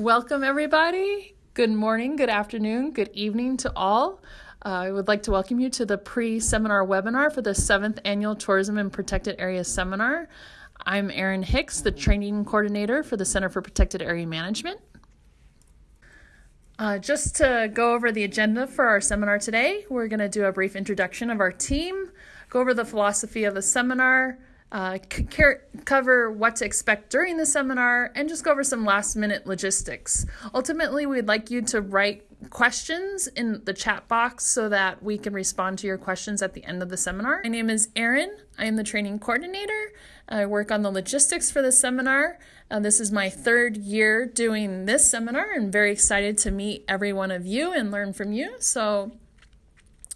Welcome, everybody. Good morning, good afternoon, good evening to all. Uh, I would like to welcome you to the pre seminar webinar for the seventh annual Tourism in Protected Areas Seminar. I'm Erin Hicks, the training coordinator for the Center for Protected Area Management. Uh, just to go over the agenda for our seminar today, we're going to do a brief introduction of our team, go over the philosophy of the seminar, uh, cover what to expect during the seminar, and just go over some last minute logistics. Ultimately, we'd like you to write questions in the chat box so that we can respond to your questions at the end of the seminar. My name is Erin. I am the training coordinator. I work on the logistics for the seminar. Uh, this is my third year doing this seminar. I'm very excited to meet every one of you and learn from you. So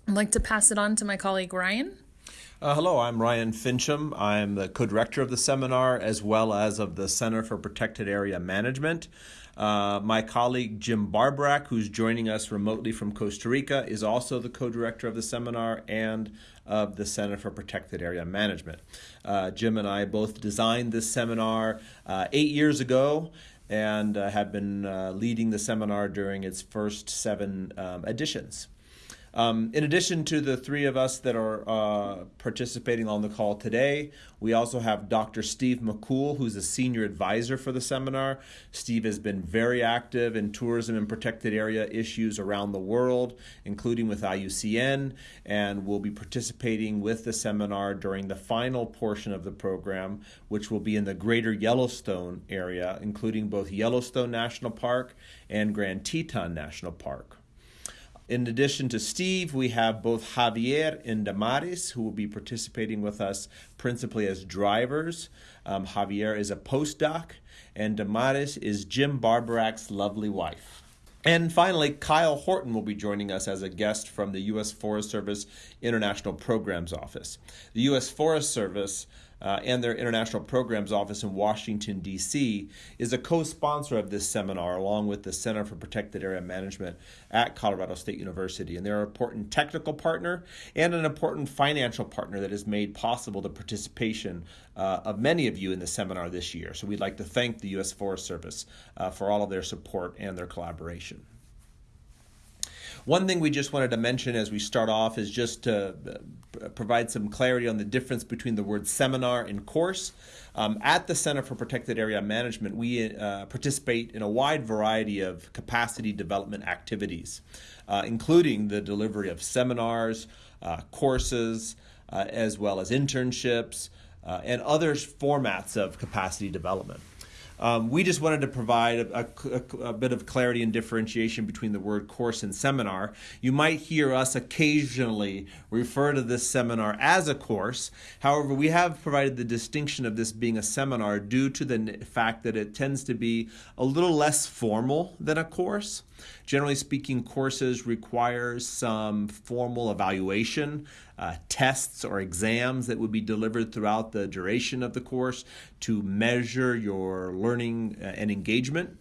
I'd like to pass it on to my colleague Ryan. Uh, hello, I'm Ryan Finchum. I'm the co director of the seminar as well as of the Center for Protected Area Management. Uh, my colleague Jim Barborak, who's joining us remotely from Costa Rica, is also the co director of the seminar and of the Center for Protected Area Management. Uh, Jim and I both designed this seminar uh, eight years ago and uh, have been uh, leading the seminar during its first seven um, editions. Um, in addition to the three of us that are uh, participating on the call today, we also have Dr. Steve McCool, who's a senior advisor for the seminar. Steve has been very active in tourism and protected area issues around the world, including with IUCN, and will be participating with the seminar during the final portion of the program, which will be in the greater Yellowstone area, including both Yellowstone National Park and Grand Teton National Park. In addition to Steve, we have both Javier and Damaris who will be participating with us principally as drivers. Um, Javier is a postdoc, and Damaris is Jim Barborak's lovely wife. And finally, Kyle Horton will be joining us as a guest from the U.S. Forest Service International Programs Office. The U.S. Forest Service uh, and their International Programs Office in Washington, D.C., is a co sponsor of this seminar along with the Center for Protected Area Management at Colorado State University. And they're an important technical partner and an important financial partner that has made possible the participation uh, of many of you in the seminar this year. So we'd like to thank the U.S. Forest Service uh, for all of their support and their collaboration. One thing we just wanted to mention as we start off is just to uh, provide some clarity on the difference between the word seminar and course. Um, at the Center for Protected Area Management, we uh, participate in a wide variety of capacity development activities, uh, including the delivery of seminars, uh, courses, uh, as well as internships, uh, and other formats of capacity development. Um, we just wanted to provide a, a, a, bit of clarity and differentiation between the word course and seminar. You might hear us occasionally refer to this seminar as a course. However, we have provided the distinction of this being a seminar due to the fact that it tends to be a little less formal than a course. Generally speaking, courses require some formal evaluation, uh, tests or exams that would be delivered throughout the duration of the course to measure your learning uh, and engagement.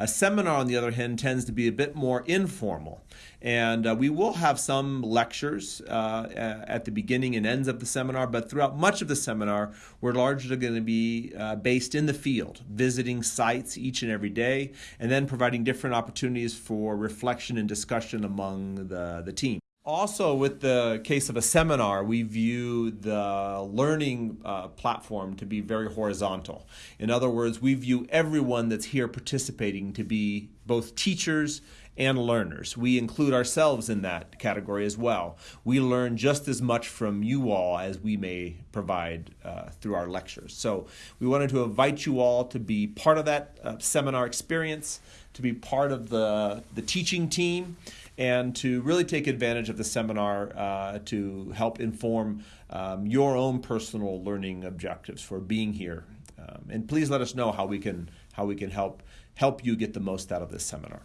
A seminar, on the other hand, tends to be a bit more informal. And uh, we will have some lectures uh, at the beginning and ends of the seminar, but throughout much of the seminar, we're largely going to be uh, based in the field, visiting sites each and every day, and then providing different opportunities for reflection and discussion among the, the team. Also, with the case of a seminar, we view the learning uh, platform to be very horizontal. In other words, we view everyone that's here participating to be both teachers and learners. We include ourselves in that category as well. We learn just as much from you all as we may provide uh, through our lectures. So, we wanted to invite you all to be part of that uh, seminar experience, to be part of the, the teaching team and to really take advantage of the seminar uh, to help inform um, your own personal learning objectives for being here. Um, and please let us know how we can how we can help help you get the most out of this seminar.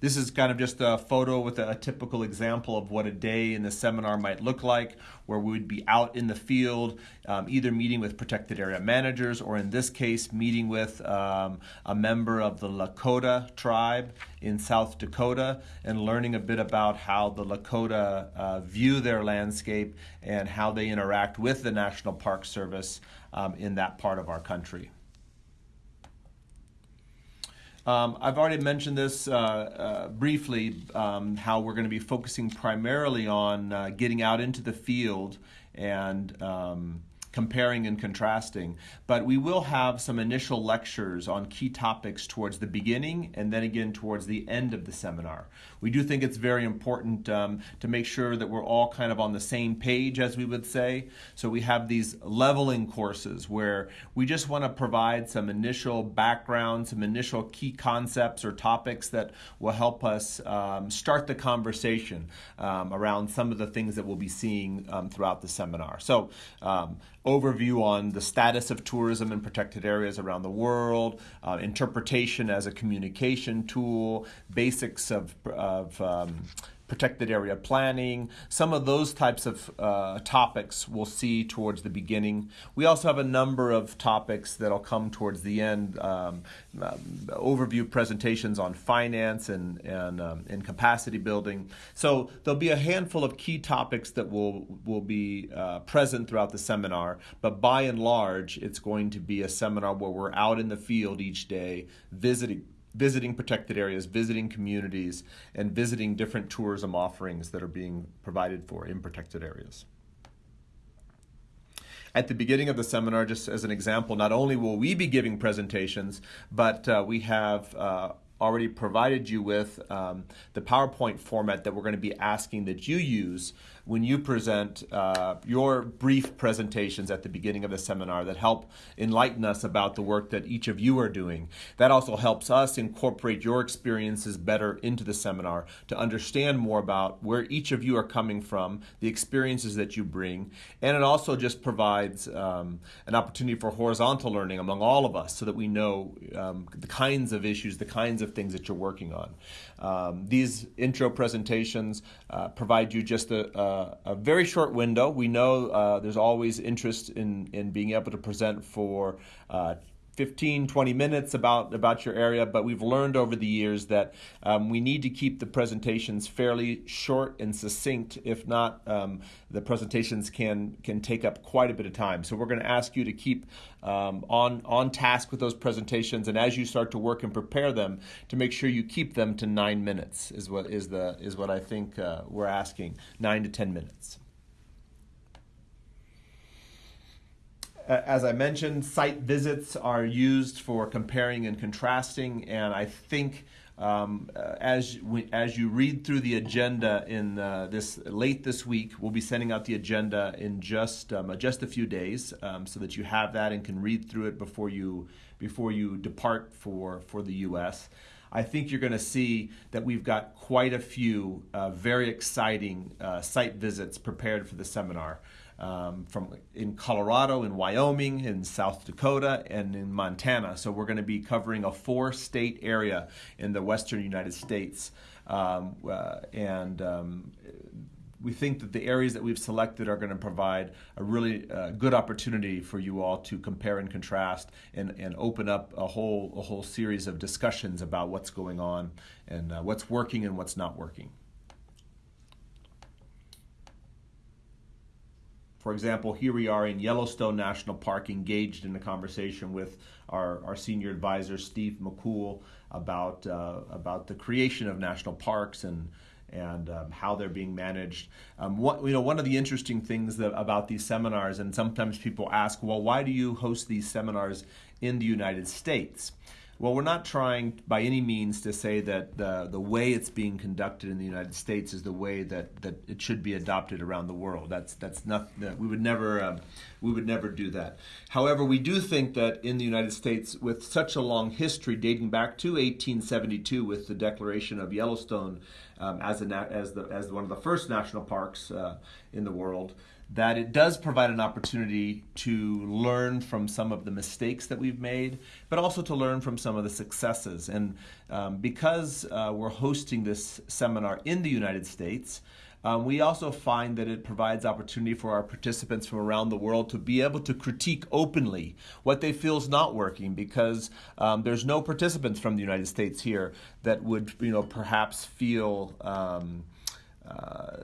This is kind of just a photo with a, a, typical example of what a day in the seminar might look like, where we would be out in the field, um, either meeting with protected area managers, or in this case, meeting with um, a member of the Lakota tribe in South Dakota, and learning a bit about how the Lakota uh, view their landscape and how they interact with the National Park Service um, in that part of our country. Um, I've already mentioned this uh, uh, briefly, um, how we're going to be focusing primarily on uh, getting out into the field and um, comparing and contrasting. But we will have some initial lectures on key topics towards the beginning and then again towards the end of the seminar. We do think it's very important um, to make sure that we're all kind of on the same page, as we would say. So we have these leveling courses where we just want to provide some initial background, some initial key concepts or topics that will help us um, start the conversation um, around some of the things that we'll be seeing um, throughout the seminar. So um, overview on the status of tourism in protected areas around the world, uh, interpretation as a communication tool, basics of, of um, protected area planning, some of those types of uh, topics we'll see towards the beginning. We also have a number of topics that'll come towards the end, um, um, overview presentations on finance and, and, um, and capacity building. So there'll be a handful of key topics that will, will be uh, present throughout the seminar, but by and large, it's going to be a seminar where we're out in the field each day visiting visiting protected areas, visiting communities, and visiting different tourism offerings that are being provided for in protected areas. At the beginning of the seminar, just as an example, not only will we be giving presentations, but uh, we have uh, already provided you with um, the PowerPoint format that we're going to be asking that you use when you present uh, your brief presentations at the beginning of the seminar that help enlighten us about the work that each of you are doing. That also helps us incorporate your experiences better into the seminar to understand more about where each of you are coming from, the experiences that you bring, and it also just provides um, an opportunity for horizontal learning among all of us so that we know um, the kinds of issues, the kinds of things that you're working on. Um, these intro presentations uh, provide you just a, a a very short window. We know uh, there's always interest in, in being able to present for uh, 15, 20 minutes about, about your area, but we've learned over the years that um, we need to keep the presentations fairly short and succinct. If not, um, the presentations can, can take up quite a bit of time. So we're going to ask you to keep um, on, on task with those presentations, and as you start to work and prepare them, to make sure you keep them to nine minutes is what, is the, is what I think uh, we're asking, nine to 10 minutes. As I mentioned, site visits are used for comparing and contrasting, and I think um, uh, as as you read through the agenda in uh, this late this week, we'll be sending out the agenda in just um, just a few days, um, so that you have that and can read through it before you before you depart for for the U.S. I think you're going to see that we've got quite a few uh, very exciting uh, site visits prepared for the seminar um, from in Colorado, in Wyoming, in South Dakota, and in Montana. So we're going to be covering a four-state area in the western United States, um, uh, and um, we think that the areas that we've selected are going to provide a really uh, good opportunity for you all to compare and contrast and, and open up a whole a whole series of discussions about what's going on and uh, what's working and what's not working. For example, here we are in Yellowstone National Park engaged in a conversation with our, our senior advisor, Steve McCool, about, uh, about the creation of national parks and, and um, how they're being managed. Um, what, you know, one of the interesting things that, about these seminars, and sometimes people ask, well, why do you host these seminars in the United States? Well, we're not trying by any means to say that the, the way it's being conducted in the United States is the way that, that it should be adopted around the world. That's that's not we would never um, we would never do that. However, we do think that in the United States, with such a long history dating back to 1872, with the declaration of Yellowstone um, as a as the as one of the first national parks uh, in the world that it does provide an opportunity to learn from some of the mistakes that we've made, but also to learn from some of the successes. And um, because uh, we're hosting this seminar in the United States, um, we also find that it provides opportunity for our participants from around the world to be able to critique openly what they feel is not working because um, there's no participants from the United States here that would, you know, perhaps feel. Um, uh,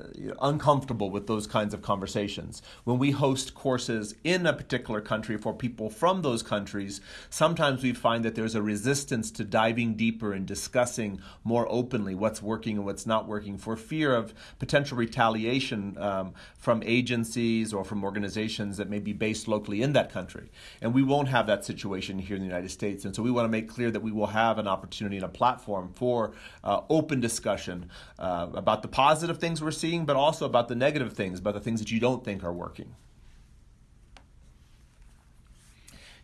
uncomfortable with those kinds of conversations. When we host courses in a particular country for people from those countries, sometimes we find that there's a resistance to diving deeper and discussing more openly what's working and what's not working for fear of potential retaliation um, from agencies or from organizations that may be based locally in that country. And we won't have that situation here in the United States. And so we want to make clear that we will have an opportunity and a platform for uh, open discussion uh, about the positive things we're seeing, but also about the negative things, about the things that you don't think are working.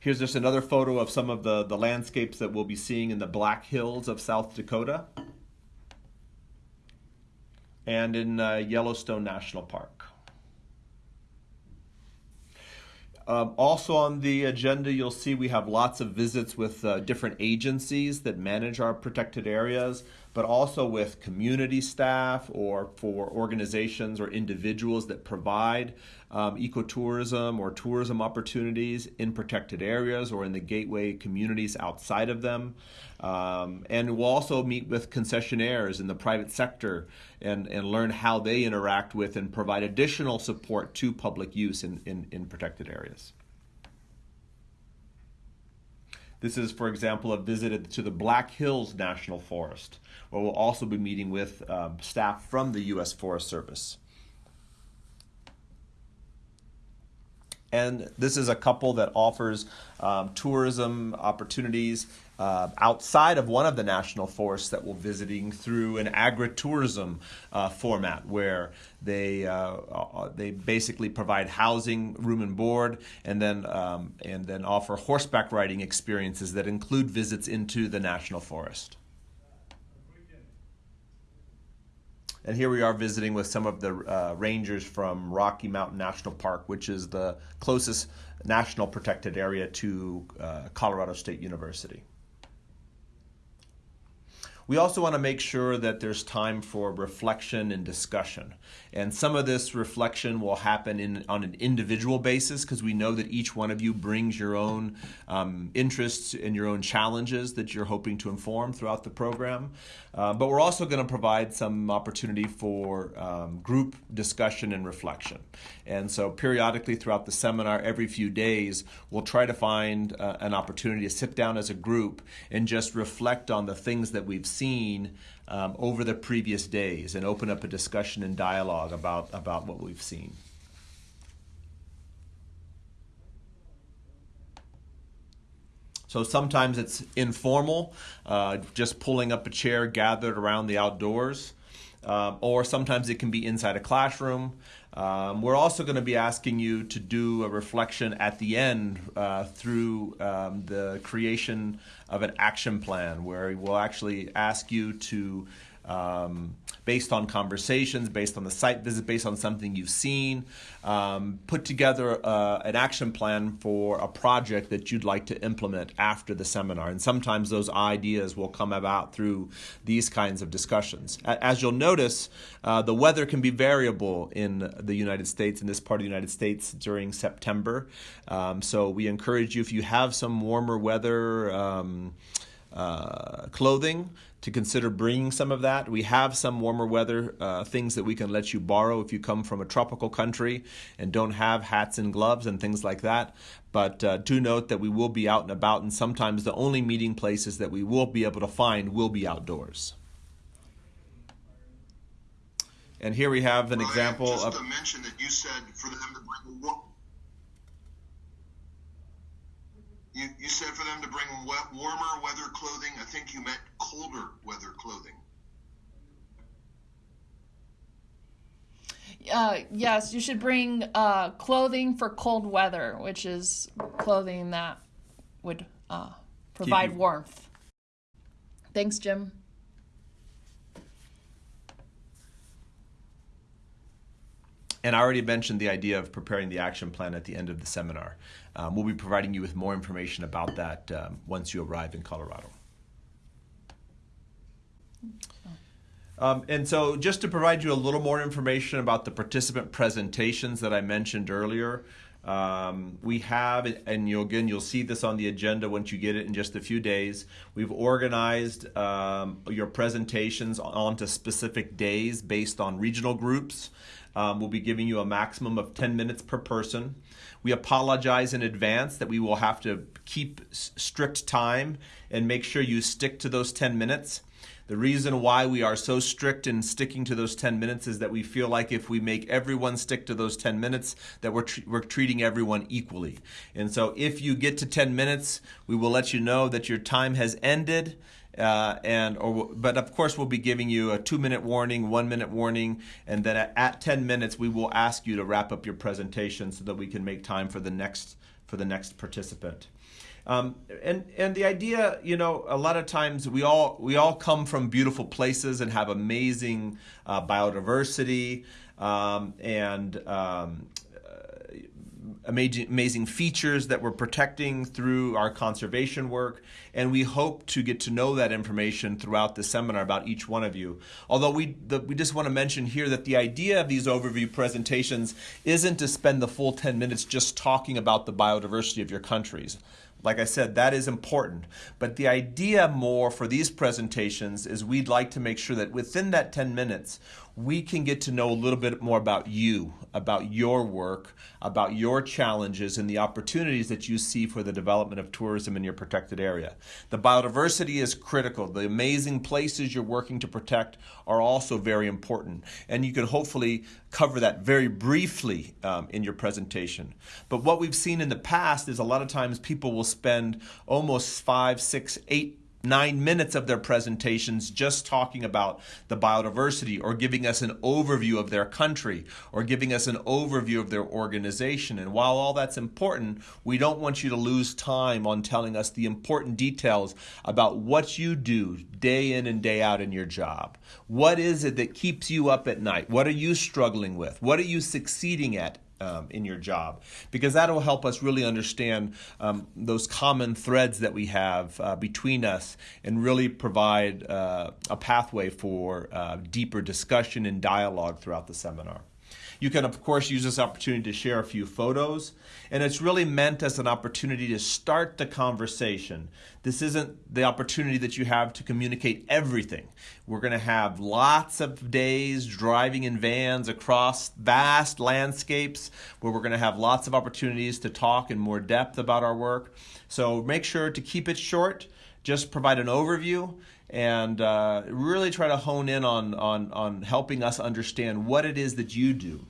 Here's just another photo of some of the, the landscapes that we'll be seeing in the Black Hills of South Dakota and in uh, Yellowstone National Park. Um, also on the agenda, you'll see we have lots of visits with uh, different agencies that manage our protected areas but also with community staff or for organizations or individuals that provide um, ecotourism or tourism opportunities in protected areas or in the gateway communities outside of them. Um, and we'll also meet with concessionaires in the private sector and, and learn how they interact with and provide additional support to public use in, in, in protected areas. This is, for example, a visit to the Black Hills National Forest, where we'll also be meeting with um, staff from the U.S. Forest Service. And this is a couple that offers um, tourism opportunities uh, outside of one of the national forests that we're visiting through an agritourism uh, format where they uh, uh, they basically provide housing, room and board, and then um, and then offer horseback riding experiences that include visits into the national forest. And here we are visiting with some of the uh, rangers from Rocky Mountain National Park, which is the closest national protected area to uh, Colorado State University. We also want to make sure that there's time for reflection and discussion. And some of this reflection will happen in, on an individual basis because we know that each one of you brings your own um, interests and your own challenges that you're hoping to inform throughout the program. Uh, but we're also going to provide some opportunity for um, group discussion and reflection. And so periodically throughout the seminar, every few days, we'll try to find uh, an opportunity to sit down as a group and just reflect on the things that we've seen um, over the previous days and open up a discussion and dialogue about, about what we've seen. So sometimes it's informal, uh, just pulling up a chair gathered around the outdoors, um, or sometimes it can be inside a classroom. Um, we're also going to be asking you to do a reflection at the end uh, through um, the creation of an action plan where we'll actually ask you to um, based on conversations, based on the site visit, based on something you've seen. Um, put together uh, an action plan for a project that you'd like to implement after the seminar. And sometimes those ideas will come about through these kinds of discussions. As you'll notice, uh, the weather can be variable in the United States, in this part of the United States during September. Um, so we encourage you, if you have some warmer weather, um, uh, clothing to consider bringing some of that. We have some warmer weather uh, things that we can let you borrow if you come from a tropical country and don't have hats and gloves and things like that. But uh, do note that we will be out and about, and sometimes the only meeting places that we will be able to find will be outdoors. And here we have an Ryan, example just of. to mention that you said for them to bring you, you said for them to bring wet, warmer weather clothing. I think you meant colder weather clothing. Uh, yes, you should bring uh, clothing for cold weather, which is clothing that would uh, provide you- warmth. Thanks, Jim. And I already mentioned the idea of preparing the action plan at the end of the seminar. Um, we'll be providing you with more information about that um, once you arrive in Colorado. Um, and so, just to provide you a little more information about the participant presentations that I mentioned earlier, Um, we have, and you'll again you'll see this on the agenda once you get it in just a few days. We've organized um, your presentations onto specific days based on regional groups. Um, we'll be giving you a maximum of 10 minutes per person. We apologize in advance that we will have to keep strict time and make sure you stick to those 10 minutes. The reason why we are so strict in sticking to those 10 minutes is that we feel like if we make everyone stick to those 10 minutes, that we're, tr- we're treating everyone equally. And so if you get to 10 minutes, we will let you know that your time has ended. Uh, and or but of course we'll be giving you a two minute warning one minute warning and then at, at 10 minutes we will ask you to wrap up your presentation so that we can make time for the next for the next participant. Um, and and the idea, you know, a lot of times we all we all come from beautiful places and have amazing uh, biodiversity um, and um, amazing, amazing features that we're protecting through our conservation work. And we hope to get to know that information throughout the seminar about each one of you. Although we, the, we just want to mention here that the idea of these overview presentations isn't to spend the full 10 minutes just talking about the biodiversity of your countries. Like I said, that is important. But the idea more for these presentations is we'd like to make sure that within that 10 minutes, we can get to know a little bit more about you, about your work, about your challenges, and the opportunities that you see for the development of tourism in your protected area. The biodiversity is critical. The amazing places you're working to protect are also very important. And you can hopefully cover that very briefly um, in your presentation. But what we've seen in the past is a lot of times people will spend almost five, six, eight nine minutes of their presentations just talking about the biodiversity or giving us an overview of their country or giving us an overview of their organization. And while all that's important, we don't want you to lose time on telling us the important details about what you do day in and day out in your job. What is it that keeps you up at night? What are you struggling with? What are you succeeding at um, in your job because that will help us really understand um, those common threads that we have uh, between us and really provide uh, a pathway for uh, deeper discussion and dialogue throughout the seminar. You can, of course, use this opportunity to share a few photos, and it's really meant as an opportunity to start the conversation. This isn't the opportunity that you have to communicate everything. We're going to have lots of days driving in vans across vast landscapes where we're going to have lots of opportunities to talk in more depth about our work. So make sure to keep it short, just provide an overview and uh, really try to hone in on, on, on helping us understand what it is that you do.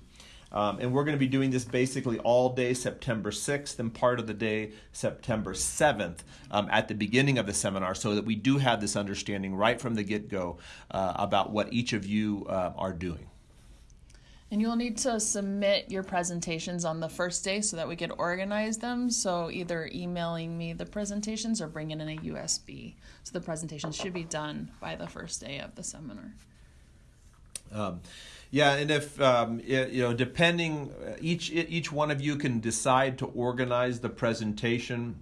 Um, and we're going to be doing this basically all day September 6th and part of the day September 7th um, at the beginning of the seminar so that we do have this understanding right from the get go uh, about what each of you uh, are doing. And you'll need to submit your presentations on the first day so that we could organize them. So either emailing me the presentations or bringing in a USB. So the presentations should be done by the first day of the seminar. Um, yeah, and if um, it, you know, depending, uh, each each one of you can decide to organize the presentation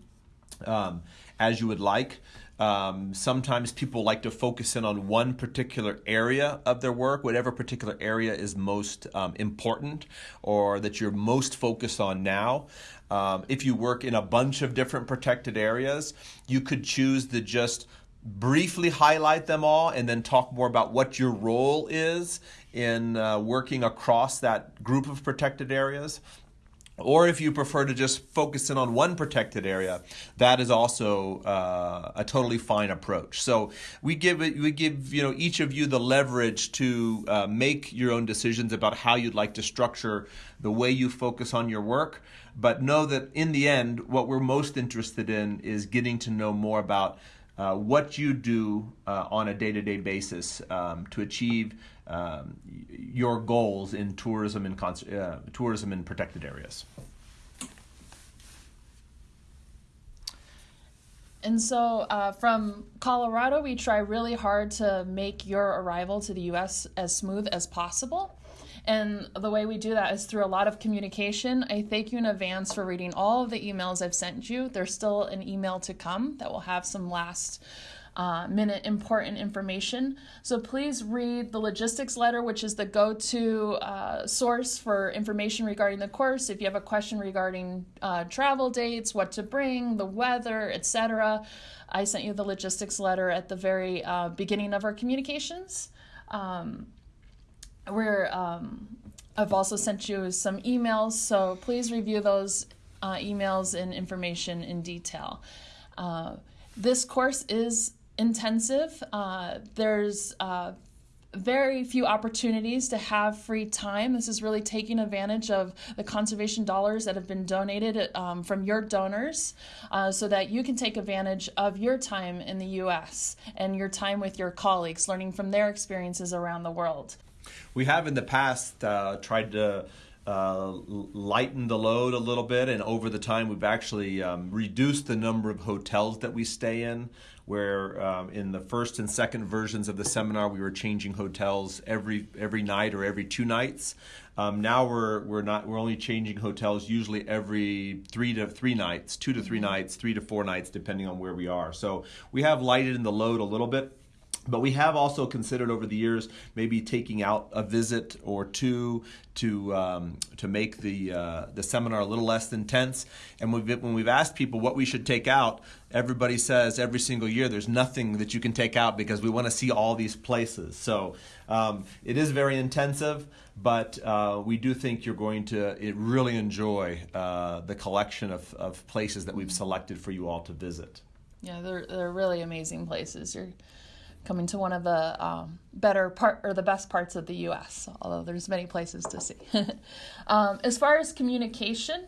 um, as you would like. Um, sometimes people like to focus in on one particular area of their work, whatever particular area is most um, important or that you're most focused on now. Um, if you work in a bunch of different protected areas, you could choose to just briefly highlight them all and then talk more about what your role is in uh, working across that group of protected areas. Or if you prefer to just focus in on one protected area, that is also uh, a totally fine approach. So we give it, we give you know each of you the leverage to uh, make your own decisions about how you'd like to structure the way you focus on your work. But know that in the end, what we're most interested in is getting to know more about uh, what you do uh, on a day-to-day basis um, to achieve um, your goals in tourism and uh, tourism in protected areas. And so, uh, from Colorado, we try really hard to make your arrival to the U.S. as smooth as possible. And the way we do that is through a lot of communication. I thank you in advance for reading all of the emails I've sent you. There's still an email to come that will have some last uh, minute important information. So please read the logistics letter, which is the go to uh, source for information regarding the course. If you have a question regarding uh, travel dates, what to bring, the weather, etc., I sent you the logistics letter at the very uh, beginning of our communications. Um, we're um, I've also sent you some emails, so please review those uh, emails and information in detail. Uh, this course is intensive. Uh, there's uh, very few opportunities to have free time. This is really taking advantage of the conservation dollars that have been donated um, from your donors uh, so that you can take advantage of your time in the US and your time with your colleagues, learning from their experiences around the world. We have in the past uh, tried to uh, lighten the load a little bit, and over the time we've actually um, reduced the number of hotels that we stay in. Where um, in the first and second versions of the seminar we were changing hotels every every night or every two nights. Um, now we're we're not we're only changing hotels usually every three to three nights, two to 3 mm-hmm. nights, three to four nights, depending on where we are. So we have lighted in the load a little bit. But we have also considered over the years maybe taking out a visit or two to um, to make the uh, the seminar a little less intense. And we've, when we've asked people what we should take out, everybody says every single year there's nothing that you can take out because we want to see all these places. So um, it is very intensive, but uh, we do think you're going to really enjoy uh, the collection of, of places that we've selected for you all to visit. Yeah, they're they're really amazing places. You're coming to one of the um, better part or the best parts of the U.S. Although there's many places to see. um, as far as communication,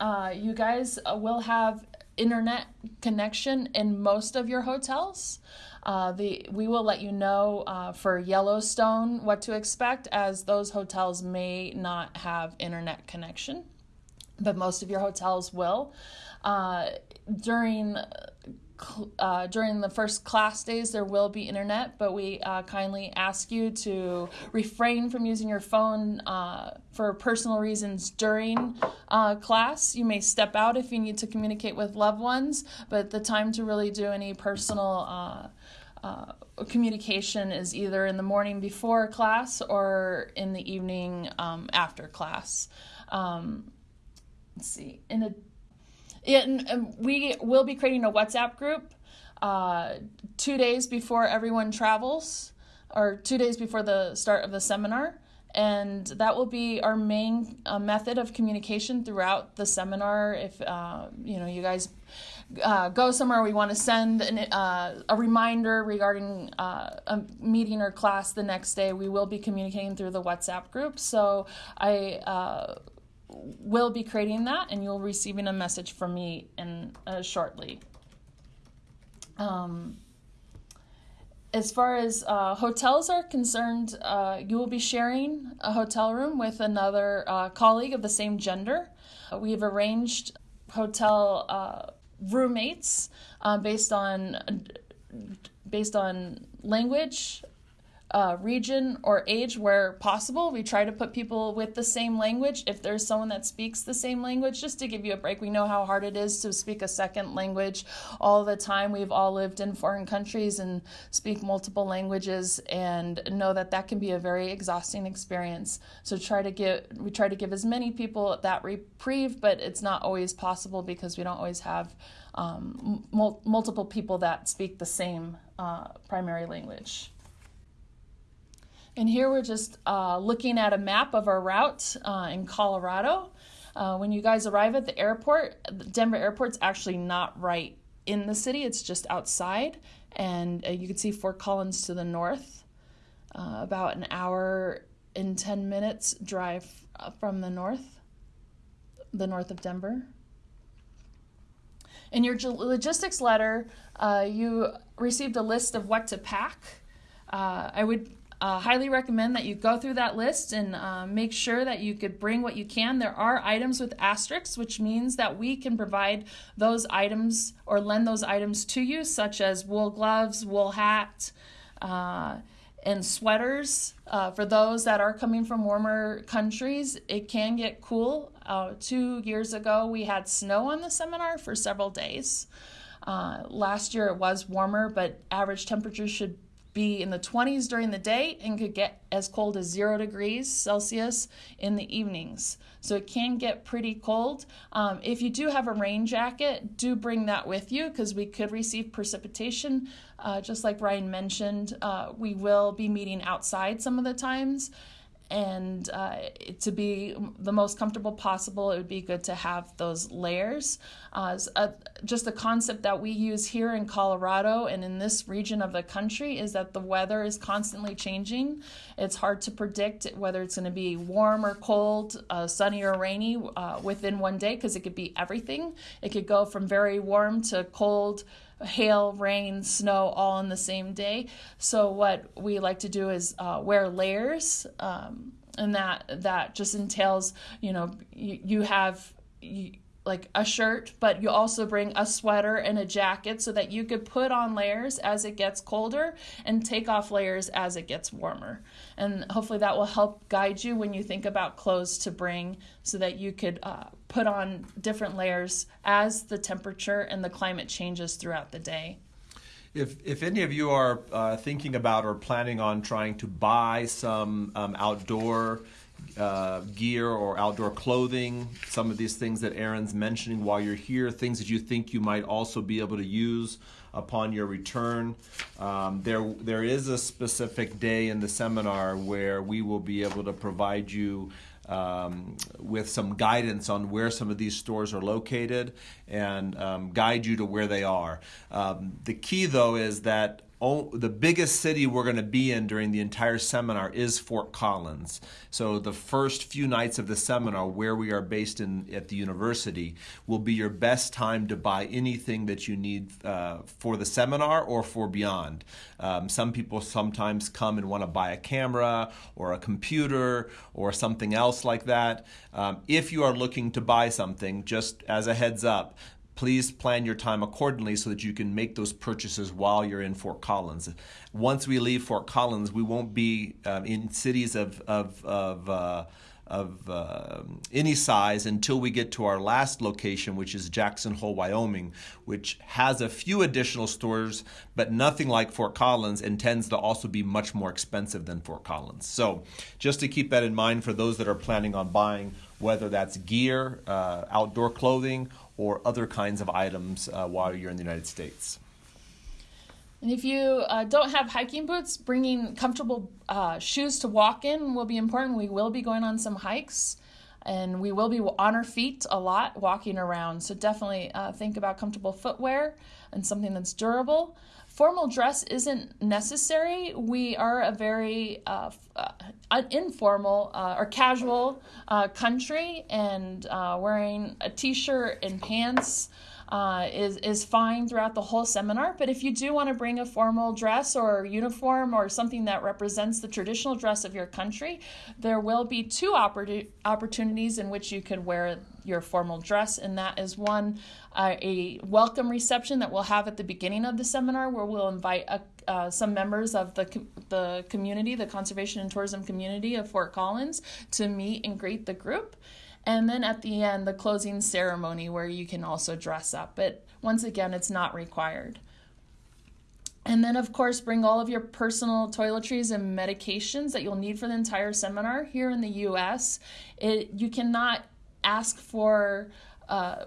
uh, you guys uh, will have internet connection in most of your hotels. Uh, the we will let you know uh, for Yellowstone what to expect, as those hotels may not have internet connection, but most of your hotels will. Uh, during uh, during the first class days, there will be internet, but we uh, kindly ask you to refrain from using your phone uh, for personal reasons during uh, class. You may step out if you need to communicate with loved ones, but the time to really do any personal uh, uh, communication is either in the morning before class or in the evening um, after class. Um, let's see. In a and we will be creating a WhatsApp group uh, two days before everyone travels, or two days before the start of the seminar. And that will be our main uh, method of communication throughout the seminar. If uh, you know you guys uh, go somewhere, we want to send an, uh, a reminder regarding uh, a meeting or class the next day. We will be communicating through the WhatsApp group. So I will be creating that and you'll receiving a message from me in uh, shortly. Um, as far as uh, hotels are concerned, uh, you will be sharing a hotel room with another uh, colleague of the same gender. Uh, we have arranged hotel uh, roommates based on based on language, uh, region or age where possible. We try to put people with the same language. If there's someone that speaks the same language, just to give you a break, we know how hard it is to speak a second language all the time. We've all lived in foreign countries and speak multiple languages and know that that can be a very exhausting experience. So try to get we try to give as many people that reprieve, but it's not always possible because we don't always have um, mul- multiple people that speak the same uh, primary language. And here we're just uh, looking at a map of our route uh, in Colorado. Uh, when you guys arrive at the airport, Denver airport's actually not right in the city, it's just outside. And uh, you can see Fort Collins to the north, uh, about an hour and 10 minutes drive uh, from the north, the north of Denver. In your logistics letter, you received a list of what to pack. I would uh, highly recommend that you go through that list and uh, make sure that you could bring what you can. There are items with asterisks, which means that we can provide those items or lend those items to you, such as wool gloves, wool hat, uh, and sweaters. Uh, for those that are coming from warmer countries, it can get cool. Uh, two years ago, we had snow on the seminar for several days. Uh, last year it was warmer, but average temperatures should be in the 20s during the day and could get as cold as zero degrees Celsius in the evenings. So it can get pretty cold. Um, if you do have a rain jacket, do bring that with you because we could receive precipitation. Uh, just like Ryan mentioned, uh, we will be meeting outside some of the times and uh, to be the most comfortable possible, it would be good to have those layers. Uh, a, just a concept that we use here in Colorado and in this region of the country is that the weather is constantly changing. It's hard to predict whether it's going to be warm or cold, uh, sunny or rainy uh, within one day because it could be everything. It could go from very warm to cold hail, rain, snow all in the same day. So what we like to do is uh, wear layers, um, and that that just entails you know you, you have. You, like a shirt, but you also bring a sweater and a jacket so that you could put on layers as it gets colder and take off layers as it gets warmer. And hopefully that will help guide you when you think about clothes to bring so that you could uh, put on different layers as the temperature and the climate changes throughout the day. If, if any of you are uh, thinking about or planning on trying to buy some um, outdoor uh, gear or outdoor clothing, some of these things that Erin's mentioning while you're here, things that you think you might also be able to use upon your return. Um, there, there is a specific day in the seminar where we will be able to provide you um, with some guidance on where some of these stores are located and um, guide you to where they are. Um, the key, though, is that the biggest city we're going to be in during the entire seminar is Fort Collins. So the first few nights of the seminar, where we are based in at the university, will be your best time to buy anything that you need uh, for the seminar or for beyond. Um, some people sometimes come and want to buy a camera or a computer or something else like that. Um, if you are looking to buy something, just as a heads up, please plan your time accordingly so that you can make those purchases while you're in Fort Collins. Once we leave Fort Collins, we won't be um, in cities of, of, of, uh, of uh, any size until we get to our last location, which is Jackson Hole, Wyoming, which has a few additional stores, but nothing like Fort Collins and tends to also be much more expensive than Fort Collins. So, just to keep that in mind for those that are planning on buying, whether that's gear, uh, outdoor clothing, or other kinds of items uh, while you're in the United States. And if you uh, don't have hiking boots, bringing comfortable uh, shoes to walk in will be important. We will be going on some hikes and we will be on our feet a lot walking around. So definitely uh, think about comfortable footwear and something that's durable formal dress isn't necessary. We are a very uh, uh, informal uh, or casual uh, country, and uh, wearing a t shirt and pants. Uh, is is fine throughout the whole seminar. But if you do want to bring a formal dress or uniform or something that represents the traditional dress of your country, there will be two oppor- opportunities in which you could wear your formal dress, and that is one uh, a welcome reception that we'll have at the beginning of the seminar, where we'll invite a, uh, some members of the the community, the conservation and tourism community of Fort Collins, to meet and greet the group. And then at the end, the closing ceremony where you can also dress up. But once again, it's not required. And then, of course, bring all of your personal toiletries and medications that you'll need for the entire seminar. Here in the US, it, you cannot ask for uh,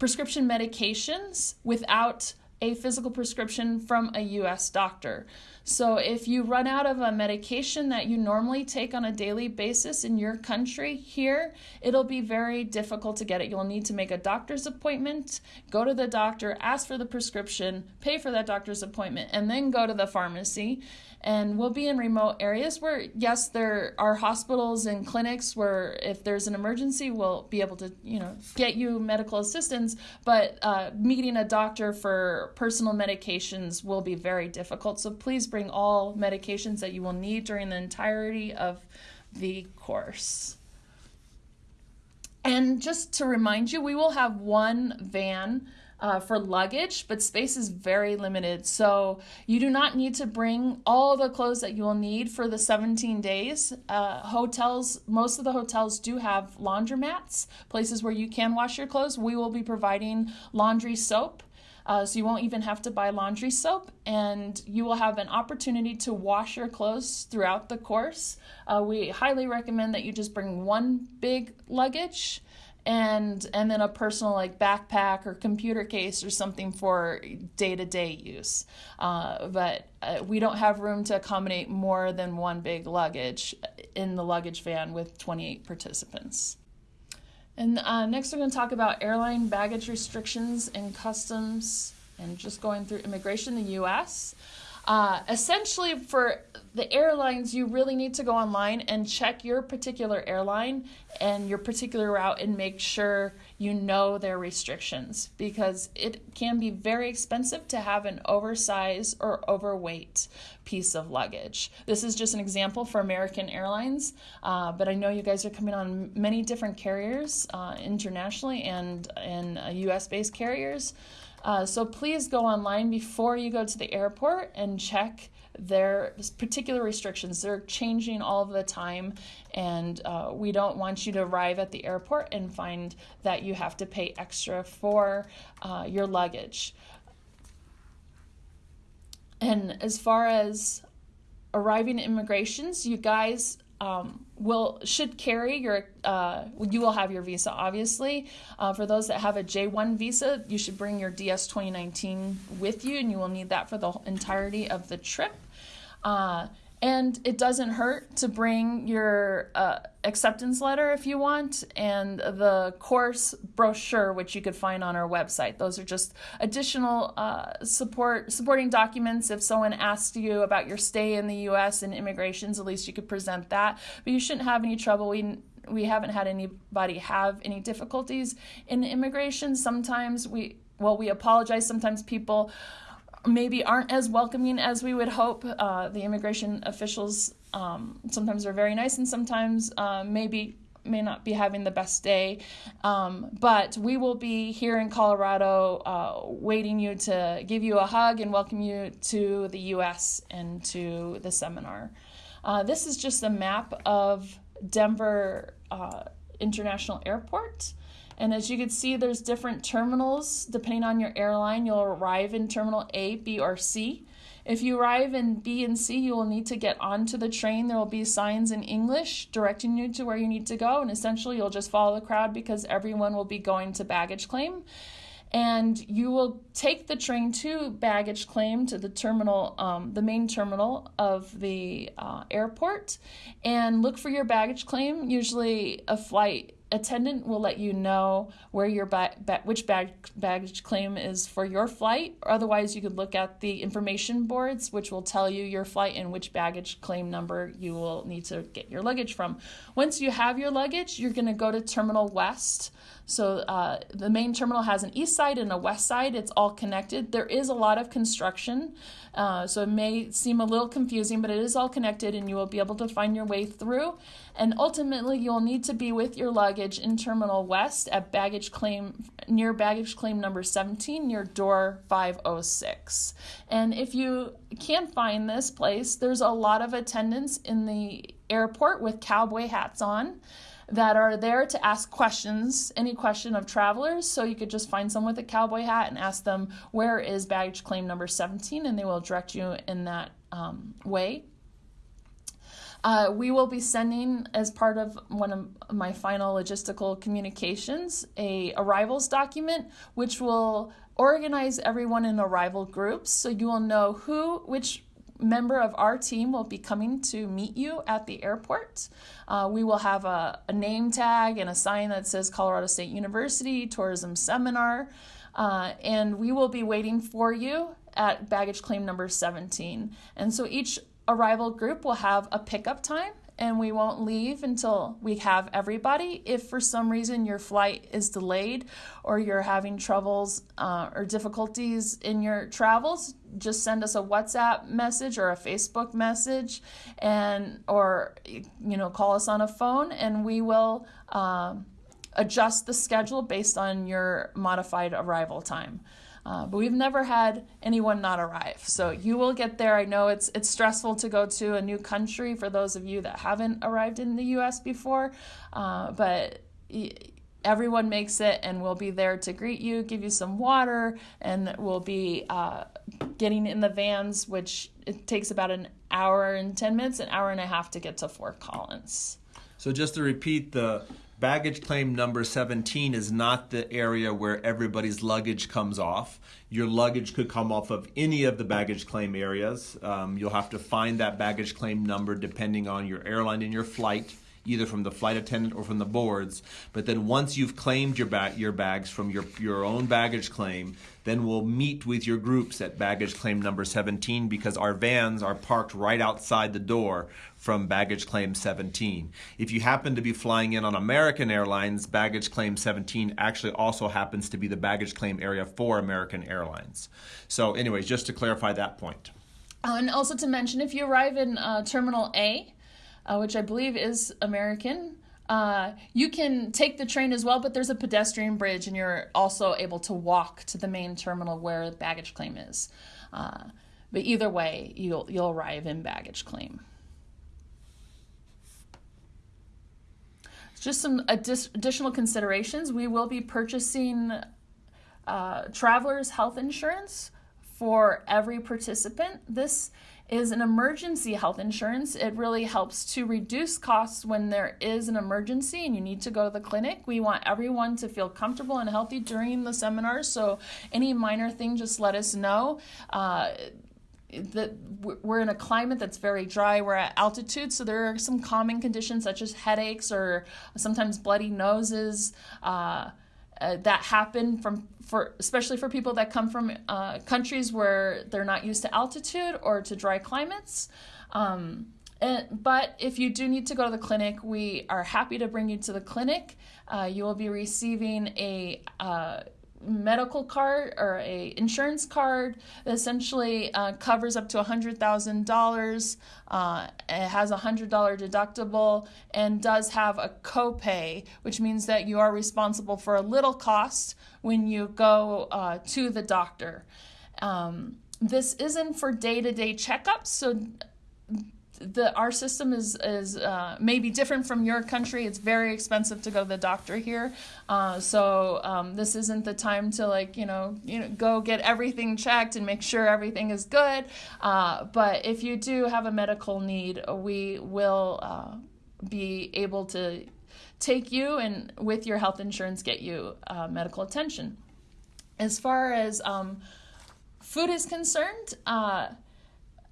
prescription medications without a physical prescription from a US doctor. So, if you run out of a medication that you normally take on a daily basis in your country here, it'll be very difficult to get it. You'll need to make a doctor's appointment, go to the doctor, ask for the prescription, pay for that doctor's appointment, and then go to the pharmacy and we'll be in remote areas where yes there are hospitals and clinics where if there's an emergency we'll be able to you know get you medical assistance. But uh, meeting a doctor for personal medications will be very difficult. So please bring all medications that you will need during the entirety of the course. And just to remind you we will have one van uh, for luggage, but space is very limited. So you do not need to bring all the clothes that you will need for the 17 days. Uh, hotels, most of the hotels do have laundromats, places where you can wash your clothes. We will be providing laundry soap. Uh, so you won't even have to buy laundry soap, and you will have an opportunity to wash your clothes throughout the course. Uh, we highly recommend that you just bring one big luggage and and then a personal like backpack or computer case or something for day-to-day use. Uh, but uh, we don't have room to accommodate more than one big luggage in the luggage van with 28 participants. And uh, next we're going to talk about airline baggage restrictions and customs and just going through immigration in the us uh, essentially, for the airlines, you really need to go online and check your particular airline and your particular route and make sure you know their restrictions because it can be very expensive to have an oversized or overweight piece of luggage. This is just an example for American Airlines, uh, but I know you guys are coming on many different carriers uh, internationally and in US uh, based carriers. Uh, so please go online before you go to the airport and check their particular restrictions. They're changing all the time, and uh, we don't want you to arrive at the airport and find that you have to pay extra for uh, your luggage. And as far as arriving at immigrations, you guys um, will should carry your uh, you will have your visa obviously. Uh, for those that have a j1 visa you should bring your ds 2019 with you and you will need that for the entirety of the trip. Uh, and it doesn't hurt to bring your uh, acceptance letter if you want, and the course brochure, which you could find on our website. Those are just additional uh, support supporting documents. If someone asks you about your stay in the U.S. and immigrations, at least you could present that. But you shouldn't have any trouble. We we haven't had anybody have any difficulties in immigration. Sometimes we well we apologize. Sometimes people maybe aren't as welcoming as we would hope. Uh, the immigration officials um, sometimes are very nice and sometimes uh, maybe may not be having the best day. Um, but we will be here in Colorado uh, waiting you to give you a hug and welcome you to the U.S. and to the seminar. Uh, this is just a map of Denver uh, International Airport. And as you can see, there's different terminals. Depending on your airline, you'll arrive in terminal A, B, or C. If you arrive in B and C, you will need to get onto the train. There will be signs in English directing you to where you need to go, and essentially you'll just follow the crowd because everyone will be going to baggage claim. And you will take the train to baggage claim to the terminal, um, the main terminal of the uh, airport, and look for your baggage claim. Usually, a flight attendant will let you know where your ba- ba- which bag- baggage claim is for your flight. Otherwise you could look at the information boards which will tell you your flight and which baggage claim number you will need to get your luggage from. Once you have your luggage you're going to go to terminal west. So uh, the main terminal has an east side and a west side. It's all connected. There is a lot of construction uh, so it may seem a little confusing but it is all connected and you will be able to find your way through and ultimately you'll need to be with your luggage in Terminal West at baggage claim near baggage claim number 17 near door 506. And if you can't find this place, there's a lot of attendants in the airport with cowboy hats on that are there to ask questions, any question of travelers. So you could just find someone with a cowboy hat and ask them, where is baggage claim number 17? And they will direct you in that um, way. Uh, we will be sending, as part of one of my final logistical communications, a arrivals document, which will organize everyone in arrival groups, so you will know who, which member of our team will be coming to meet you at the airport. Uh, we will have a, a, name tag and a sign that says Colorado State University Tourism Seminar, uh, and we will be waiting for you at baggage claim number 17. And so each arrival group will have a pickup time and we won't leave until we have everybody. If for some reason your flight is delayed or you're having troubles uh, or difficulties in your travels, just send us a WhatsApp message or a Facebook message, and or you know call us on a phone, and we will um, adjust the schedule based on your modified arrival time. Uh, but we've never had anyone not arrive. So you will get there. I know it's it's stressful to go to a new country for those of you that haven't arrived in the U.S. before, uh, but everyone makes it, and we'll be there to greet you, give you some water, and we'll be uh, getting in the vans, which it takes about an hour and 10 minutes, an hour and a half to get to Fort Collins. So just to repeat, the baggage claim number 17 is not the area where everybody's luggage comes off. Your luggage could come off of any of the baggage claim areas. Um, you'll have to find that baggage claim number depending on your airline and your flight either from the flight attendant or from the boards. But then once you've claimed your ba- your bags from your your own baggage claim, then we'll meet with your groups at baggage claim number 17 because our vans are parked right outside the door from baggage claim 17. If you happen to be flying in on American Airlines, baggage claim 17 actually also happens to be the baggage claim area for American Airlines. So anyways, just to clarify that point. Uh, and also to mention, if you arrive in uh, Terminal A, uh, which I believe is American. Uh, you can take the train as well, but there's a pedestrian bridge, and you're also able to walk to the main terminal where the baggage claim is. Uh, but either way, you'll you'll arrive in baggage claim. Just some additional considerations. We will be purchasing uh, travelers' health insurance for every participant. This is an emergency health insurance. It really helps to reduce costs when there is an emergency and you need to go to the clinic. We want everyone to feel comfortable and healthy during the seminar, so any minor thing, just let us know. Uh, that we're in a climate that's very dry. We're at altitude, so there are some common conditions such as headaches or sometimes bloody noses. Uh, uh, that happen from for especially for people that come from uh, countries where they're not used to altitude or to dry climates. Um, and, but if you do need to go to the clinic, we are happy to bring you to the clinic. Uh, you will be receiving a uh, medical card or a insurance card that essentially uh, covers up to $100,000. Uh, it has a $100 deductible and does have a copay, which means that you are responsible for a little cost when you go uh, to the doctor. Um, this isn't for day to day checkups, so the our system is is uh, maybe different from your country. It's very expensive to go to the doctor here, uh, so um, this isn't the time to like you know you know go get everything checked and make sure everything is good. Uh, but if you do have a medical need, we will uh, be able to take you and with your health insurance get you uh, medical attention. As far as um, food is concerned uh,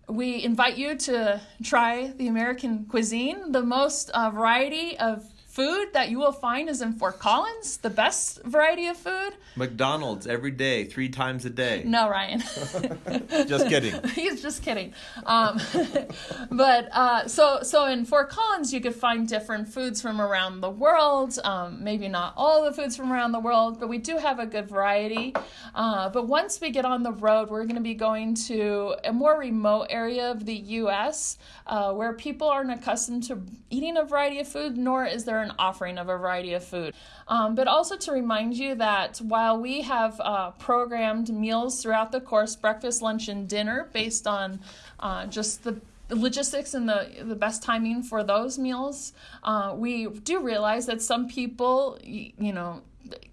we invite you to try the American cuisine, the most uh, variety of food that you will find is in Fort Collins, the best variety of food. McDonald's every day, three times a day. No, Ryan. just kidding. He's just kidding. Um, but uh, so so in Fort Collins, you could find different foods from around the world. Um, maybe not all the foods from around the world, but we do have a good variety. Uh, but once we get on the road, we're going to be going to a more remote area of the U.S. Uh, where people aren't accustomed to eating a variety of food, nor is there an offering of a variety of food. Um, but also to remind you that while we have uh, programmed meals throughout the course breakfast, lunch, and dinner based on uh, just the logistics and the the best timing for those meals. Uh, we do realize that some people, you know,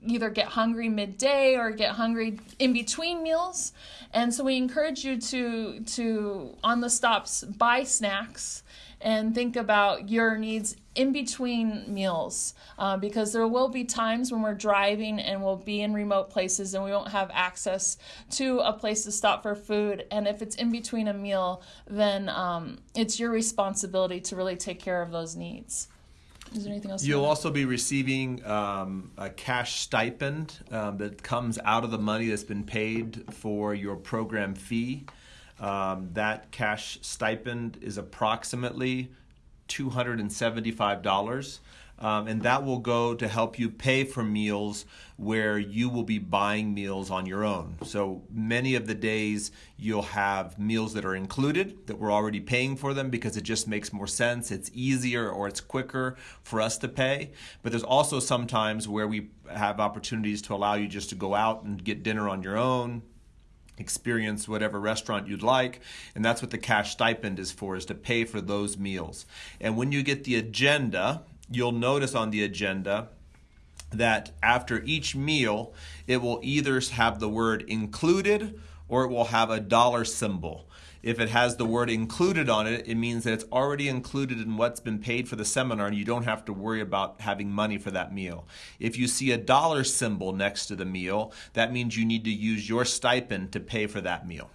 either get hungry midday or get hungry in between meals, and so we encourage you to to on the stops buy snacks and think about your needs in between meals uh, because there will be times when we're driving and we'll be in remote places and we won't have access to a place to stop for food. And if it's in between a meal, then um, it's your responsibility to really take care of those needs. Is there anything else? You'll you also be receiving um, a cash stipend um, that comes out of the money that's been paid for your program fee. Um, that cash stipend is approximately $275. Um, and that will go to help you pay for meals where you will be buying meals on your own. So many of the days you'll have meals that are included, that we're already paying for them because it just makes more sense. It's easier or it's quicker for us to pay. But there's also sometimes where we have opportunities to allow you just to go out and get dinner on your own, experience whatever restaurant you'd like and that's what the cash stipend is for is to pay for those meals and when you get the agenda you'll notice on the agenda that after each meal, it will either have the word included or it will have a dollar symbol. If it has the word included on it, it means that it's already included in what's been paid for the seminar and you don't have to worry about having money for that meal. If you see a dollar symbol next to the meal, that means you need to use your stipend to pay for that meal.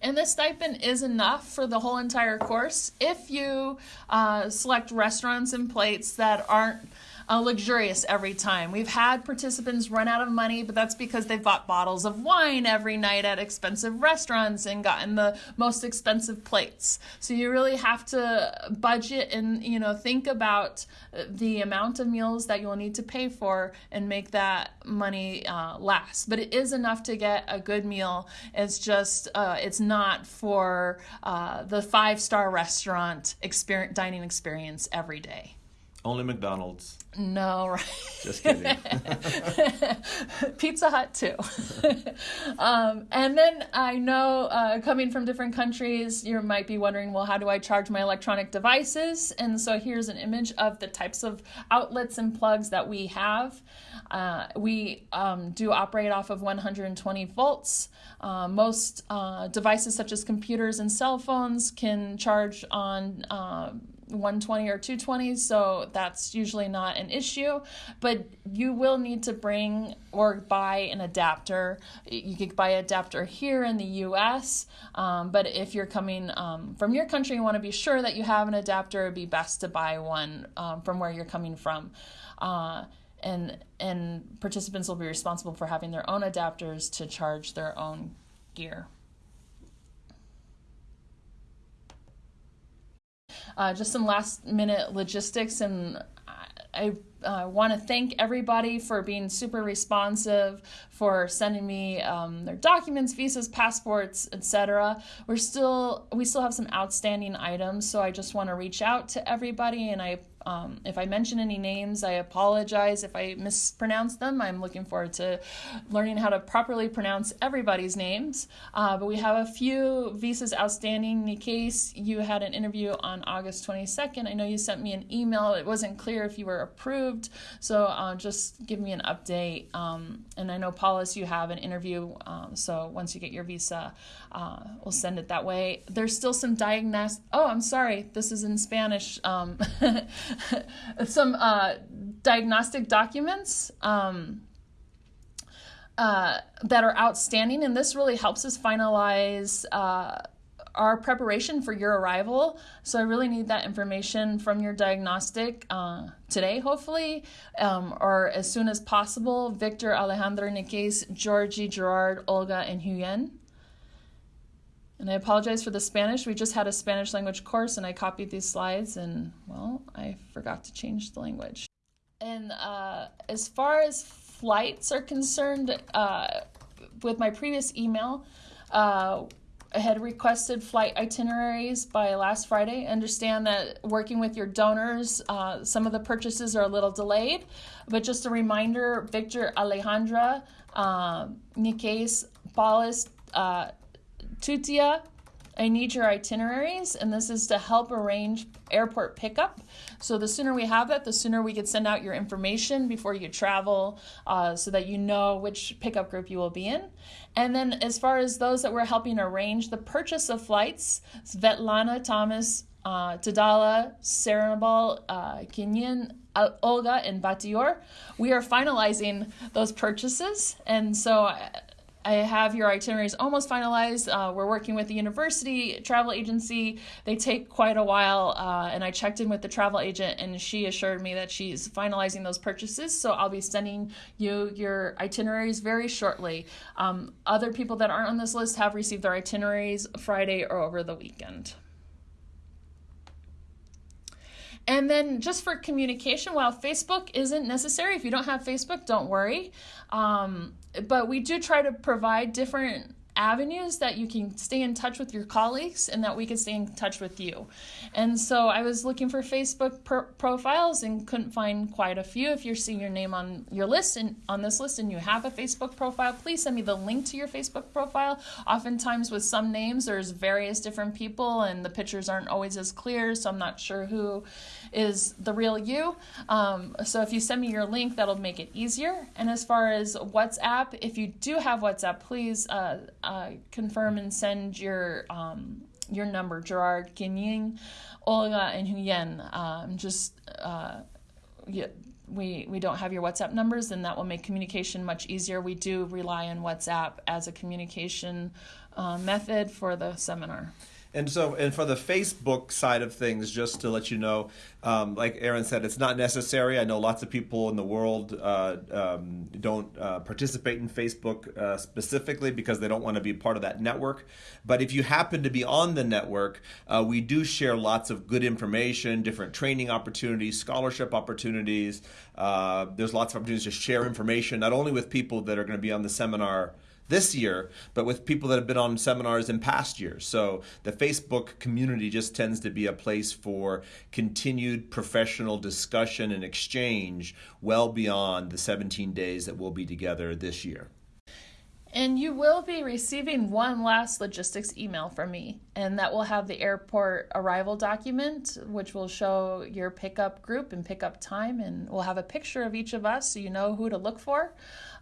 And the stipend is enough for the whole entire course if you uh, select restaurants and plates that aren't uh, luxurious every time. We've had participants run out of money, but that's because they've bought bottles of wine every night at expensive restaurants and gotten the most expensive plates. So you really have to budget and you know think about the amount of meals that you'll need to pay for and make that money uh, last. But it is enough to get a good meal. It's just uh, it's not for uh, the five star restaurant experience dining experience every day. Only McDonald's. No, right. Just kidding. Pizza Hut too. um, and then I know uh, coming from different countries, you might be wondering, well, how do I charge my electronic devices? And so here's an image of the types of outlets and plugs that we have. Uh, we um, do operate off of 120 volts. Uh, most uh, devices, such as computers and cell phones, can charge on uh, 120 or 220, so that's usually not an issue. But you will need to bring or buy an adapter. You could buy an adapter here in the US, um, but if you're coming um, from your country and want to be sure that you have an adapter, it'd be best to buy one um, from where you're coming from. Uh, and and participants will be responsible for having their own adapters to charge their own gear. Uh, just some last minute logistics, and I uh, want to thank everybody for being super responsive, for sending me um, their documents, visas, passports, etc. We're still we still have some outstanding items, so I just want to reach out to everybody, and I um, if I mention any names, I apologize if I mispronounce them. I'm looking forward to learning how to properly pronounce everybody's names. Uh, but we have a few visas outstanding. In case you had an interview on August 22nd, I know you sent me an email. It wasn't clear if you were approved, so uh, just give me an update. Um, and I know, Paulus, you have an interview, um, so once you get your visa, uh, we'll send it that way. There's still some diagnostic. Oh, I'm sorry, this is in Spanish. Um, some uh, diagnostic documents um, uh, that are outstanding, and this really helps us finalize uh, our preparation for your arrival. So I really need that information from your diagnostic uh, today, hopefully, um, or as soon as possible. Victor, Alejandro, Niques, Georgie, Gerard, Olga, and Huyen. And I apologize for the Spanish. We just had a Spanish language course and I copied these slides and, well, I forgot to change the language. And uh, as far as flights are concerned, uh, with my previous email, uh, I had requested flight itineraries by last Friday. I understand that working with your donors, uh, some of the purchases are a little delayed, but just a reminder Victor Alejandra, uh, Niques, Paulus, uh, Tutia, I need your itineraries, and this is to help arrange airport pickup. So the sooner we have that, the sooner we could send out your information before you travel uh, so that you know which pickup group you will be in. And then as far as those that we're helping arrange the purchase of flights, Svetlana, Thomas, uh, Tadala, Serenabal, uh, Kinyan, Olga, and Batior, we are finalizing those purchases. And so I have your itineraries almost finalized. Uh, we're working with the university travel agency. They take quite a while, uh, and I checked in with the travel agent, and she assured me that she's finalizing those purchases. So I'll be sending you your itineraries very shortly. Um, other people that aren't on this list have received their itineraries Friday or over the weekend. And then just for communication, while Facebook isn't necessary, if you don't have Facebook, don't worry. Um, but we do try to provide different avenues that you can stay in touch with your colleagues and that we can stay in touch with you. And so I was looking for Facebook profiles and couldn't find quite a few. If you're seeing your name on your list and on this list and you have a Facebook profile, please send me the link to your Facebook profile. Oftentimes with some names there's various different people and the pictures aren't always as clear, so I'm not sure who is the real you. Um, so if you send me your link, that'll make it easier. And as far as WhatsApp, if you do have WhatsApp, please uh, uh, confirm and send your um, your number, Gerard, Kenying, Olga, and Huyen. Um, just uh, yeah, we we don't have your WhatsApp numbers, and that will make communication much easier. We do rely on WhatsApp as a communication uh, method for the seminar. And so, and for the Facebook side of things, just to let you know, um, like Erin said, it's not necessary. I know lots of people in the world uh, um, don't uh, participate in Facebook uh, specifically because they don't want to be part of that network. But if you happen to be on the network, uh, we do share lots of good information, different training opportunities, scholarship opportunities. Uh, there's lots of opportunities to share information, not only with people that are going to be on the seminar this year, but with people that have been on seminars in past years. So the Facebook community just tends to be a place for continued professional discussion and exchange well beyond the 17 days that we'll be together this year. And you will be receiving one last logistics email from me, and that will have the airport arrival document, which will show your pickup group and pickup time, and we'll have a picture of each of us so you know who to look for.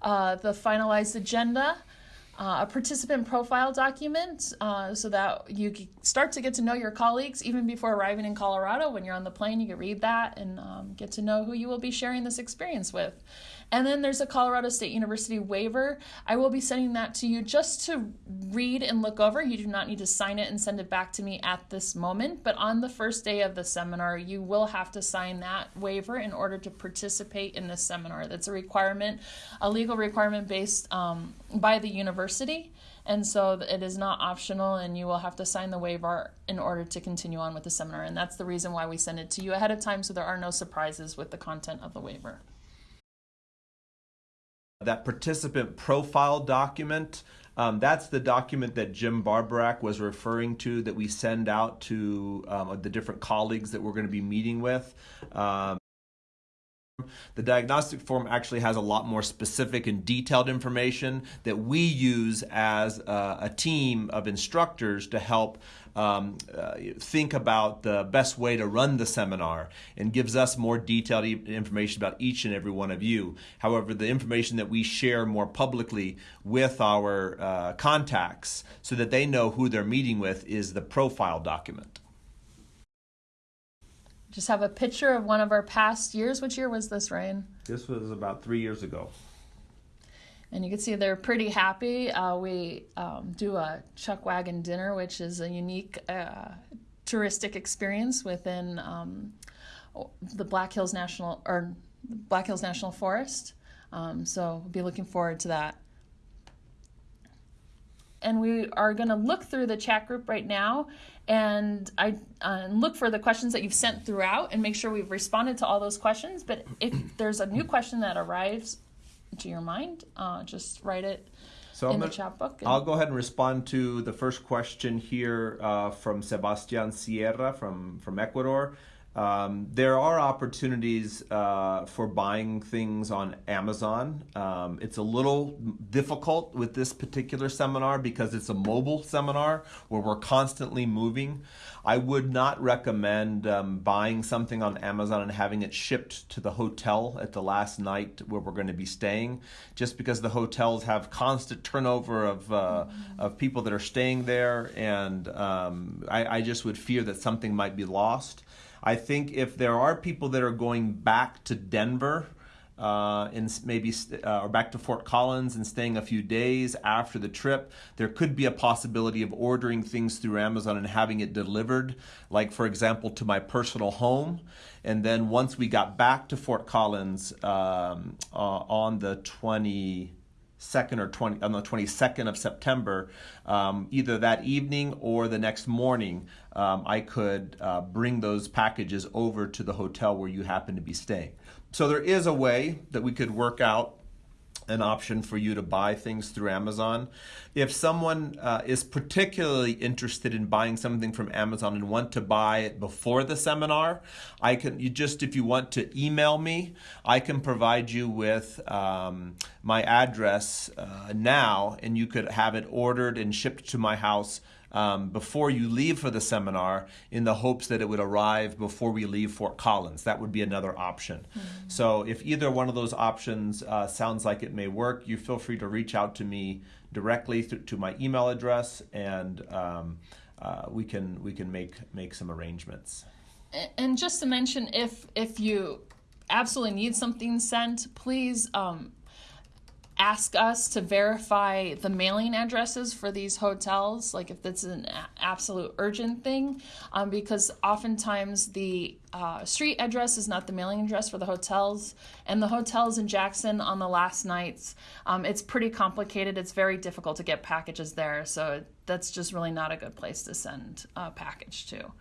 Uh, the finalized agenda uh, a participant profile document uh, so that you start to get to know your colleagues even before arriving in Colorado. When you're on the plane, you can read that and um, get to know who you will be sharing this experience with. And then there's a Colorado State University waiver. I will be sending that to you just to read and look over. You do not need to sign it and send it back to me at this moment, but on the first day of the seminar, you will have to sign that waiver in order to participate in this seminar. That's a requirement, a legal requirement based um, by the university. And so it is not optional, and you will have to sign the waiver in order to continue on with the seminar. And that's the reason why we send it to you ahead of time so there are no surprises with the content of the waiver. That participant profile document, um, that's the document that Jim Barborak was referring to that we send out to um, the different colleagues that we're going to be meeting with. Um, the diagnostic form actually has a lot more specific and detailed information that we use as a, a team of instructors to help um, uh, think about the best way to run the seminar and gives us more detailed e- information about each and every one of you. However, the information that we share more publicly with our uh, contacts so that they know who they're meeting with is the profile document just have a picture of one of our past years. Which year was this, Ryan? This was about three years ago. And you can see they're pretty happy. Uh, we um, do a chuck wagon dinner, which is a unique uh, touristic experience within um, the Black Hills National or Black Hills National Forest. Um, so we'll be looking forward to that and we are going to look through the chat group right now and I uh, look for the questions that you've sent throughout and make sure we've responded to all those questions. But if there's a new question that arrives to your mind, uh, just write it so in I'm the gonna, chat book. I'll go ahead and respond to the first question here uh, from Sebastian Sierra from, from Ecuador. Um, there are opportunities uh, for buying things on Amazon. Um, it's a little difficult with this particular seminar because it's a mobile seminar where we're constantly moving. I would not recommend um, buying something on Amazon and having it shipped to the hotel at the last night where we're going to be staying, just because the hotels have constant turnover of uh, mm-hmm. of people that are staying there, and um, I, I just would fear that something might be lost. I think if there are people that are going back to Denver uh, and maybe uh, or back to Fort Collins and staying a few days after the trip, there could be a possibility of ordering things through Amazon and having it delivered, like for example to my personal home. And then once we got back to Fort Collins um, uh, on the 20 second or 20 on the 22nd of September, um, either that evening or the next morning, um, I could uh, bring those packages over to the hotel where you happen to be staying. So there is a way that we could work out an option for you to buy things through Amazon. If someone uh, is particularly interested in buying something from Amazon and want to buy it before the seminar, I can you just if you want to email me, I can provide you with um, my address uh, now, and you could have it ordered and shipped to my house um, before you leave for the seminar in the hopes that it would arrive before we leave Fort Collins. That would be another option. Mm-hmm. So if either one of those options uh, sounds like it may work, you feel free to reach out to me directly to my email address, and um, uh, we can we can make make some arrangements. And just to mention, if if you absolutely need something sent, please um, ask us to verify the mailing addresses for these hotels, like if it's an absolute urgent thing, um, because oftentimes the uh, street address is not the mailing address for the hotels, and the hotels in Jackson on the last nights, um, it's pretty complicated. It's very difficult to get packages there, so that's just really not a good place to send a package to.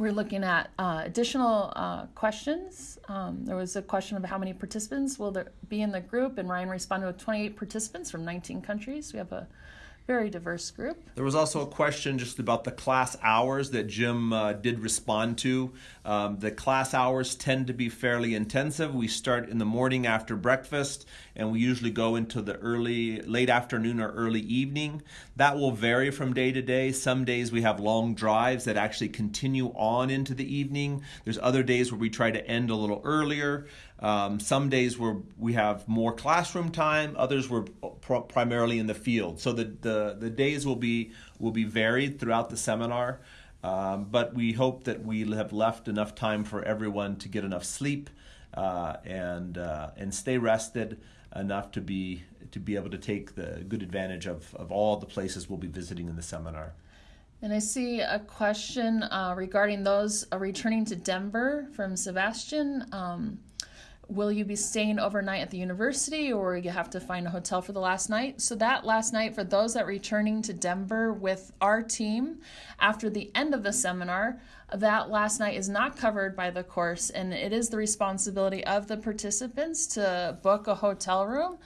We're looking at uh, additional uh, questions. Um, there was a question of how many participants will there be in the group, and Ryan responded with 28 participants from 19 countries. We have a very diverse group. There was also a question just about the class hours that Jim uh, did respond to. Um, the class hours tend to be fairly intensive. We start in the morning after breakfast, and we usually go into the early, late afternoon or early evening. That will vary from day to day. Some days we have long drives that actually continue on into the evening. There's other days where we try to end a little earlier. Um, some days where we have more classroom time, others were pr- primarily in the field. So the, the, the days will be will be varied throughout the seminar, um, but we hope that we have left enough time for everyone to get enough sleep uh, and uh, and stay rested enough to be to be able to take the good advantage of, of all the places we'll be visiting in the seminar. And I see a question uh, regarding those uh, returning to Denver from Sebastian. Um, will you be staying overnight at the university or you have to find a hotel for the last night? So that last night for those that returning to denver with our team after the end of the seminar that last night is not covered by the course and it is the responsibility of the participants to book a hotel room.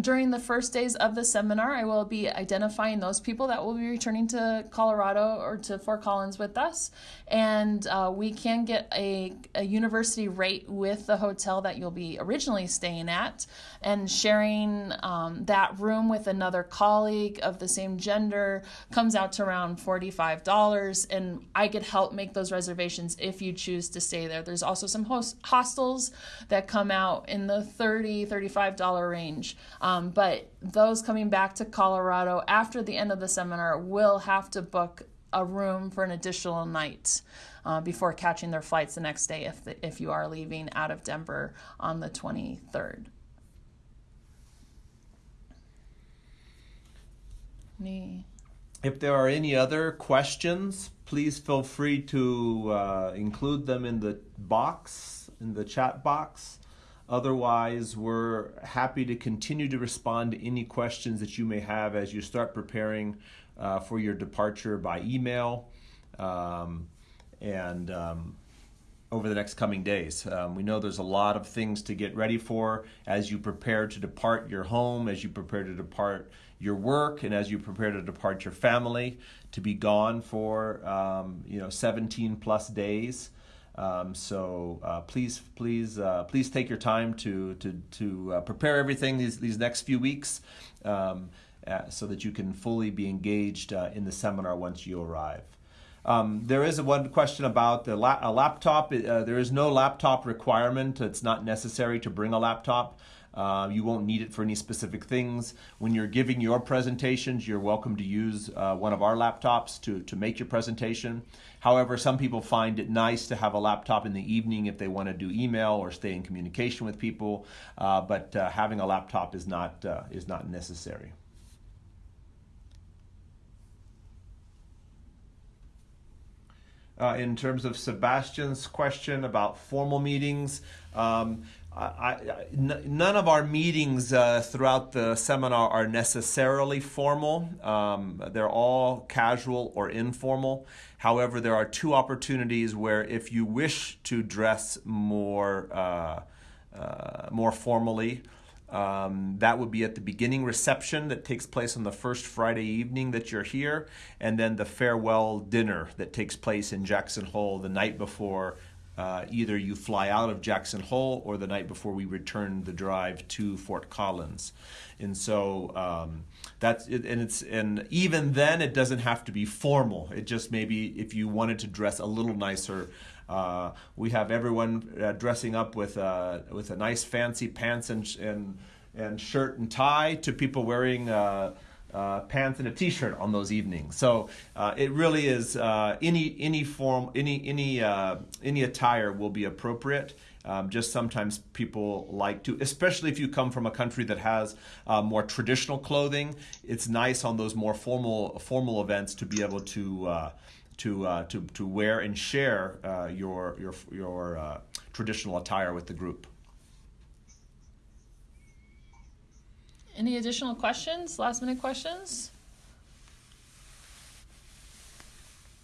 During the first days of the seminar i will be identifying those people that will be returning to colorado or to fort collins with us and uh, we can get a, a university rate with the hotel that you'll be originally staying at and sharing um, that room with another colleague of the same gender comes out to around $45 and i could help make those reservations if you choose to stay there. There's also some host- hostels that come out in the $30, $35 range. Um, but those coming back to Colorado after the end of the seminar will have to book a room for an additional night uh, before catching their flights the next day if, the, if you are leaving out of Denver on the 23rd. Me. If there are any other questions, please feel free to uh, include them in the box, in the chat box. Otherwise, we're happy to continue to respond to any questions that you may have as you start preparing uh, for your departure by email um, and um, over the next coming days. Um, we know there's a lot of things to get ready for as you prepare to depart your home, as you prepare to depart your work, and as you prepare to depart your family to be gone for um, you know 17 plus days. Um, so uh, please, please, uh, please take your time to to to uh, prepare everything these these next few weeks, um, uh, so that you can fully be engaged uh, in the seminar once you arrive. Um, there is one question about the la- a laptop. Uh, there is no laptop requirement. It's not necessary to bring a laptop. Uh, you won't need it for any specific things. When you're giving your presentations, you're welcome to use uh, one of our laptops to, to make your presentation. However, some people find it nice to have a laptop in the evening if they want to do email or stay in communication with people, uh, but uh, having a laptop is not, uh, is not necessary. Uh, in terms of Sebastian's question about formal meetings, um, none of our meetings uh, throughout the seminar are necessarily formal. Um, they're all casual or informal. However, there are two opportunities where, if you wish to dress more uh, uh, more formally. Um, that would be at the beginning reception that takes place on the first Friday evening that you're here, and then the farewell dinner that takes place in Jackson Hole the night before uh, either you fly out of Jackson Hole or the night before we return the drive to Fort Collins. And so um, that's it, and it's and even then it doesn't have to be formal. It just maybe if you wanted to dress a little nicer. Uh, we have everyone uh, dressing up with uh, with a nice fancy pants and and and shirt and tie to people wearing uh, pants and a t-shirt on those evenings. So uh, it really is uh, any any form any any uh, any attire will be appropriate. Um, just sometimes people like to, especially if you come from a country that has uh, more traditional clothing. It's nice on those more formal formal events to be able to. Uh, to, to, to wear and share your, your, your traditional attire with the group. Any additional questions? Last minute questions?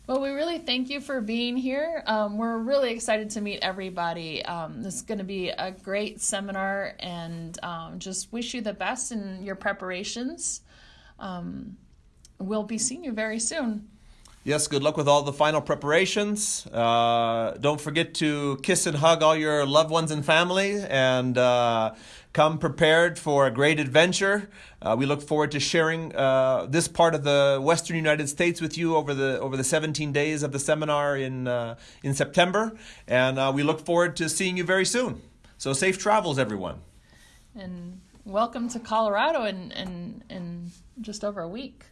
Well, we really thank you for being here. Um, we're really excited to meet everybody. Um, this is going to be a great seminar, and um, just wish you the best in your preparations. Um, we'll be seeing you very soon. Yes, good luck with all the final preparations. Uh, don't forget to kiss and hug all your loved ones and family, and uh, come prepared for a great adventure. Uh, we look forward to sharing uh, this part of the Western United States with you over the over the 17 days of the seminar in uh, in September, and uh, we look forward to seeing you very soon. So safe travels, everyone. And welcome to Colorado in in, in just over a week.